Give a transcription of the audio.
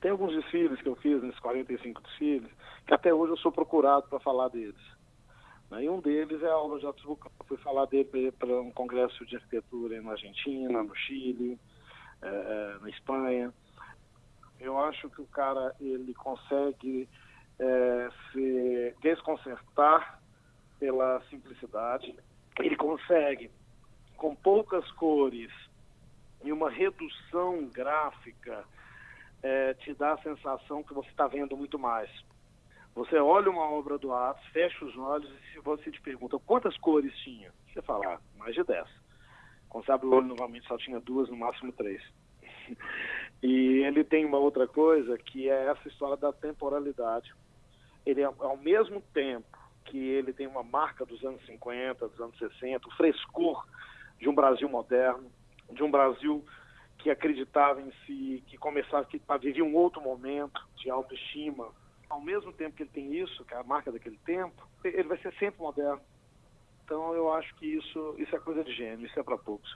Tem alguns desfiles que eu fiz, nesses 45 desfiles, que até hoje eu sou procurado para falar deles. Né? E um deles é a obra de Altos Bucão. Fui falar dele para um congresso de arquitetura na Argentina, no Chile, é, na Espanha. Eu acho que o cara ele consegue é, se desconcertar pela simplicidade. Ele consegue, com poucas cores e uma redução gráfica, é, te dá a sensação que você está vendo muito mais. Você olha uma obra do Atos, fecha os olhos e se você te pergunta quantas cores tinha, você fala, ah, mais de dez. Quando você abre o olho novamente só tinha duas, no máximo três. e ele tem uma outra coisa que é essa história da temporalidade. Ele, ao mesmo tempo que ele tem uma marca dos anos 50, dos anos 60, o frescor de um Brasil moderno, de um Brasil que acreditava em si, que começava, que vivia um outro momento de autoestima. Ao mesmo tempo que ele tem isso, que é a marca daquele tempo, ele vai ser sempre moderno. Então eu acho que isso, isso é coisa de gênio, isso é para poucos.